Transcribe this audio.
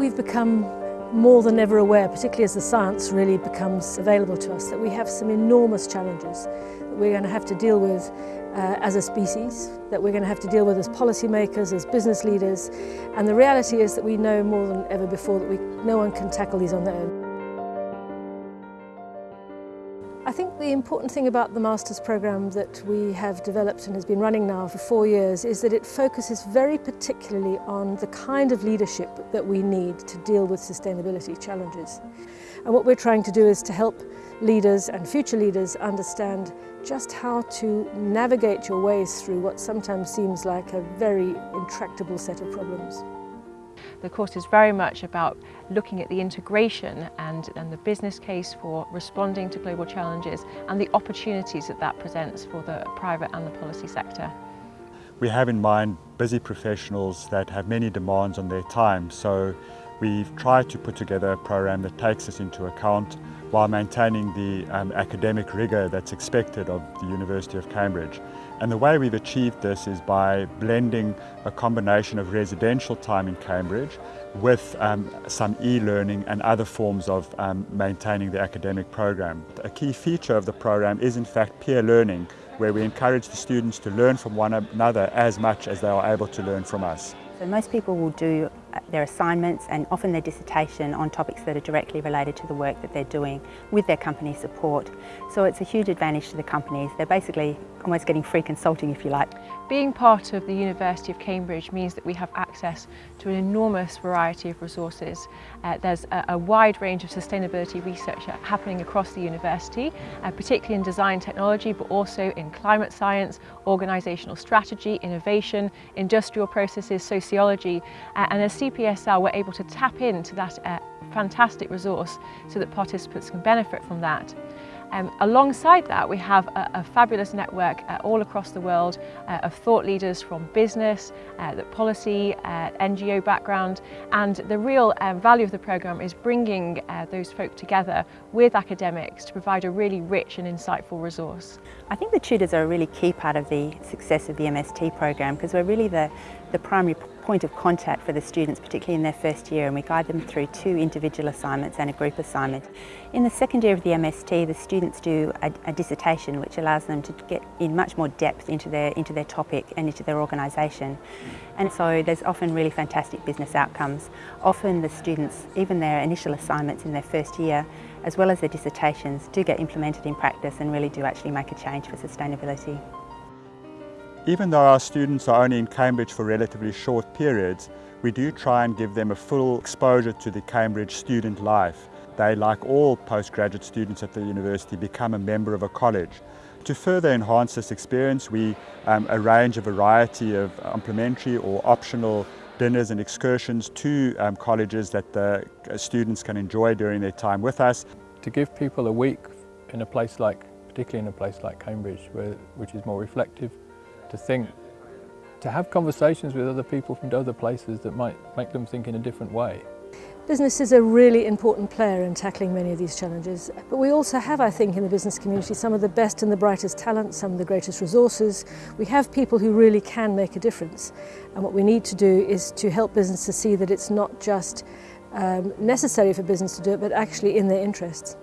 we've become more than ever aware, particularly as the science really becomes available to us, that we have some enormous challenges that we're going to have to deal with uh, as a species, that we're going to have to deal with as policymakers, as business leaders, and the reality is that we know more than ever before that we, no one can tackle these on their own. I think the important thing about the Masters programme that we have developed and has been running now for four years is that it focuses very particularly on the kind of leadership that we need to deal with sustainability challenges. And what we're trying to do is to help leaders and future leaders understand just how to navigate your ways through what sometimes seems like a very intractable set of problems. The course is very much about looking at the integration and, and the business case for responding to global challenges and the opportunities that that presents for the private and the policy sector. We have in mind busy professionals that have many demands on their time, so we've tried to put together a program that takes this into account while maintaining the um, academic rigour that's expected of the University of Cambridge. And the way we've achieved this is by blending a combination of residential time in Cambridge with um, some e-learning and other forms of um, maintaining the academic program. A key feature of the program is in fact peer learning, where we encourage the students to learn from one another as much as they are able to learn from us. So most people will do their assignments and often their dissertation on topics that are directly related to the work that they're doing with their company support. So it's a huge advantage to the companies. They're basically almost getting free consulting if you like. Being part of the University of Cambridge means that we have access to an enormous variety of resources. Uh, there's a, a, wide range of sustainability research happening across the university, uh, particularly in design technology, but also in climate science, organisational strategy, innovation, industrial processes, sociology, uh, and as CPSL we're able to tap into that uh, fantastic resource so that participants can benefit from that. Um, alongside that, we have a, a fabulous network uh, all across the world uh, of thought leaders from business, uh, the policy, uh, NGO background, and the real um, value of the programme is bringing uh, those folk together with academics to provide a really rich and insightful resource. I think the tutors are a really key part of the success of the MST programme because we're really the, the primary point of contact for the students, particularly in their first year, and we guide them through two individual assignments and a group assignment. In the second year of the MST, the students do a, a dissertation which allows them to get in much more depth into their, into their topic and into their organisation. And so there's often really fantastic business outcomes. Often the students, even their initial assignments in their first year, as well as their dissertations, do get implemented in practice and really do actually make a change for sustainability. Even though our students are only in Cambridge for relatively short periods, we do try and give them a full exposure to the Cambridge student life. They, like all postgraduate students at the university, become a member of a college. To further enhance this experience, we um, arrange a variety of complementary or optional dinners and excursions to um, colleges that the uh, students can enjoy during their time with us. To give people a week in a place like, particularly in a place like Cambridge, where, which is more reflective, to think, to have conversations with other people from other places that might make them think in a different way. Business is a really important player in tackling many of these challenges, but we also have, I think, in the business community some of the best and the brightest talent, some of the greatest resources. We have people who really can make a difference, and what we need to do is to help business to see that it's not just um, necessary for business to do it, but actually in their interests.